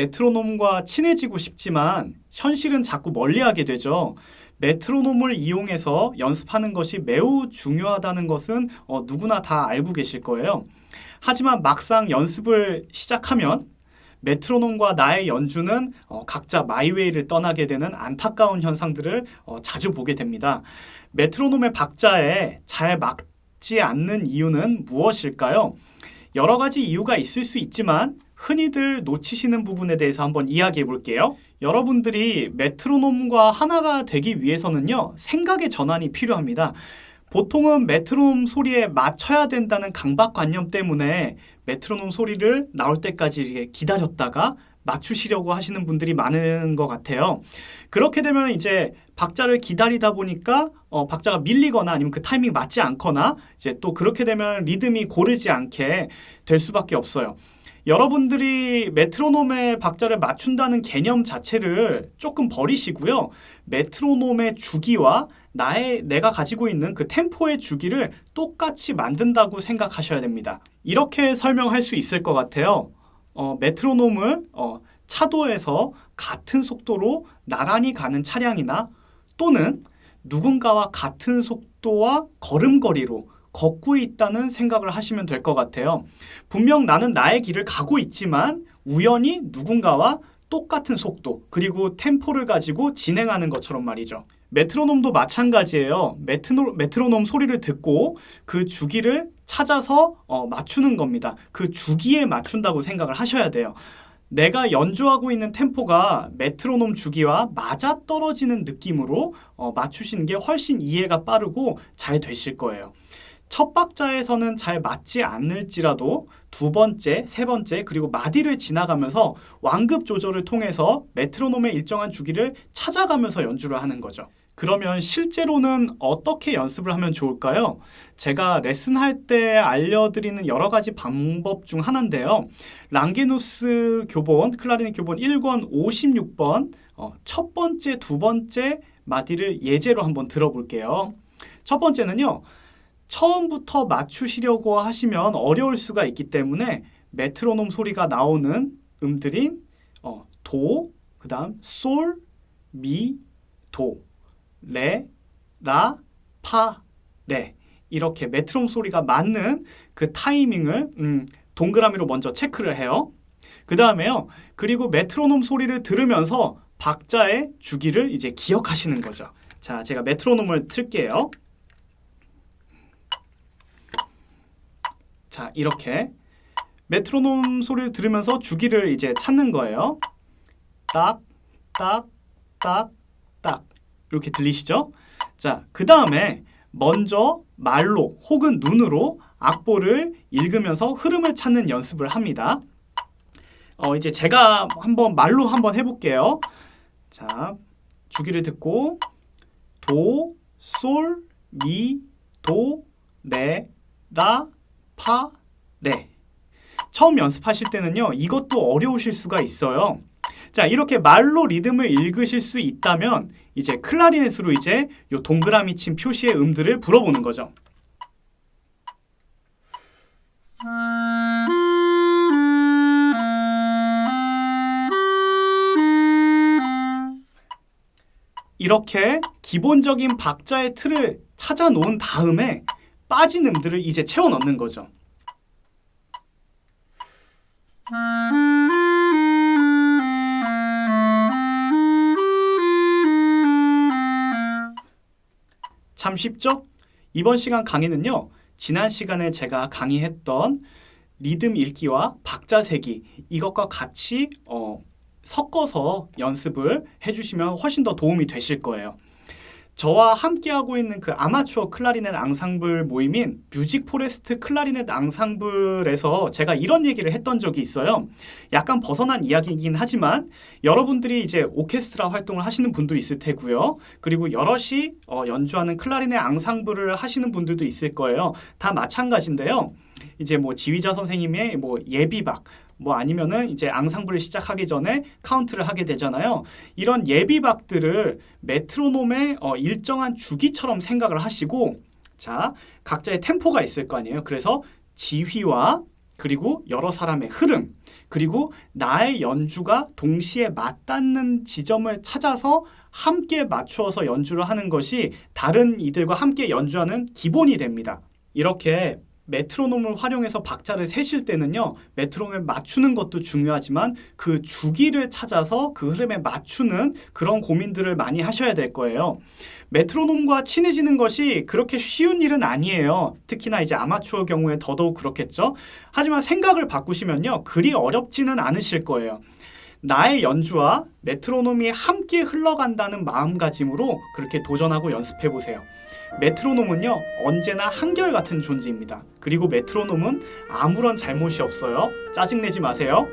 메트로놈과 친해지고 싶지만 현실은 자꾸 멀리하게 되죠. 메트로놈을 이용해서 연습하는 것이 매우 중요하다는 것은 어, 누구나 다 알고 계실 거예요. 하지만 막상 연습을 시작하면 메트로놈과 나의 연주는 어, 각자 마이웨이를 떠나게 되는 안타까운 현상들을 어, 자주 보게 됩니다. 메트로놈의 박자에 잘 맞지 않는 이유는 무엇일까요? 여러 가지 이유가 있을 수 있지만 흔히들 놓치시는 부분에 대해서 한번 이야기해 볼게요. 여러분들이 메트로놈과 하나가 되기 위해서는요, 생각의 전환이 필요합니다. 보통은 메트로놈 소리에 맞춰야 된다는 강박관념 때문에 메트로놈 소리를 나올 때까지 기다렸다가 맞추시려고 하시는 분들이 많은 것 같아요. 그렇게 되면 이제 박자를 기다리다 보니까 어, 박자가 밀리거나 아니면 그 타이밍 맞지 않거나 이제 또 그렇게 되면 리듬이 고르지 않게 될 수밖에 없어요. 여러분들이 메트로놈의 박자를 맞춘다는 개념 자체를 조금 버리시고요. 메트로놈의 주기와 나의 내가 가지고 있는 그 템포의 주기를 똑같이 만든다고 생각하셔야 됩니다. 이렇게 설명할 수 있을 것 같아요. 어, 메트로놈을 어, 차도에서 같은 속도로 나란히 가는 차량이나 또는 누군가와 같은 속도와 걸음걸이로 걷고 있다는 생각을 하시면 될 것 같아요. 분명 나는 나의 길을 가고 있지만 우연히 누군가와 똑같은 속도 그리고 템포를 가지고 진행하는 것처럼 말이죠. 메트로놈도 마찬가지예요. 메트로, 메트로놈 소리를 듣고 그 주기를 찾아서 어, 맞추는 겁니다. 그 주기에 맞춘다고 생각을 하셔야 돼요. 내가 연주하고 있는 템포가 메트로놈 주기와 맞아떨어지는 느낌으로 어, 맞추시는 게 훨씬 이해가 빠르고 잘 되실 거예요. 첫 박자에서는 잘 맞지 않을지라도 두 번째, 세 번째, 그리고 마디를 지나가면서 완급 조절을 통해서 메트로놈의 일정한 주기를 찾아가면서 연주를 하는 거죠. 그러면 실제로는 어떻게 연습을 하면 좋을까요? 제가 레슨할 때 알려드리는 여러 가지 방법 중 하나인데요. 랑게누스 교본, 클라리넷 교본 1권 56번 어, 첫 번째, 두 번째 마디를 예제로 한번 들어볼게요. 첫 번째는요. 처음부터 맞추시려고 하시면 어려울 수가 있기 때문에 메트로놈 소리가 나오는 음들인 어, 도, 그 다음 솔, 미, 도, 레, 라, 파, 레 이렇게 메트로놈 소리가 맞는 그 타이밍을 음, 동그라미로 먼저 체크를 해요. 그 다음에요. 그리고 메트로놈 소리를 들으면서 박자의 주기를 이제 기억하시는 거죠. 자, 제가 메트로놈을 틀게요. 자, 이렇게 메트로놈 소리를 들으면서 주기를 이제 찾는 거예요. 딱, 딱, 딱, 딱 이렇게 들리시죠? 자, 그 다음에 먼저 말로 혹은 눈으로 악보를 읽으면서 흐름을 찾는 연습을 합니다. 어, 이제 제가 한번 말로 한번 해볼게요. 자, 주기를 듣고 도, 솔, 미, 도, 레, 라, 파, 레. 처음 연습하실 때는요, 이것도 어려우실 수가 있어요. 자, 이렇게 말로 리듬을 읽으실 수 있다면 이제 클라리넷으로 이제 요 동그라미 친 표시의 음들을 불어보는 거죠. 이렇게 기본적인 박자의 틀을 찾아 놓은 다음에 빠진 음들을 이제 채워 넣는 거죠. 참 쉽죠? 이번 시간 강의는요. 지난 시간에 제가 강의했던 리듬 읽기와 박자 세기 이것과 같이 어, 섞어서 연습을 해주시면 훨씬 더 도움이 되실 거예요. 저와 함께하고 있는 그 아마추어 클라리넷 앙상블 모임인 뮤직 포레스트 클라리넷 앙상블에서 제가 이런 얘기를 했던 적이 있어요. 약간 벗어난 이야기이긴 하지만 여러분들이 이제 오케스트라 활동을 하시는 분도 있을 테고요. 그리고 여럿이 어, 연주하는 클라리넷 앙상블을 하시는 분들도 있을 거예요. 다 마찬가지인데요. 이제 뭐 지휘자 선생님의 뭐 예비박 뭐 아니면은 이제 앙상블을 시작하기 전에 카운트를 하게 되잖아요. 이런 예비박들을 메트로놈의 어, 일정한 주기처럼 생각을 하시고 자 각자의 템포가 있을 거 아니에요. 그래서 지휘와 그리고 여러 사람의 흐름 그리고 나의 연주가 동시에 맞닿는 지점을 찾아서 함께 맞추어서 연주를 하는 것이 다른 이들과 함께 연주하는 기본이 됩니다. 이렇게 메트로놈을 활용해서 박자를 세실 때는요, 메트로놈을 맞추는 것도 중요하지만 그 주기를 찾아서 그 흐름에 맞추는 그런 고민들을 많이 하셔야 될 거예요. 메트로놈과 친해지는 것이 그렇게 쉬운 일은 아니에요. 특히나 이제 아마추어 경우에 더더욱 그렇겠죠. 하지만 생각을 바꾸시면요, 그리 어렵지는 않으실 거예요. 나의 연주와 메트로놈이 함께 흘러간다는 마음가짐으로 그렇게 도전하고 연습해 보세요. 메트로놈은요 언제나 한결같은 존재입니다. 그리고 메트로놈은 아무런 잘못이 없어요. 짜증내지 마세요.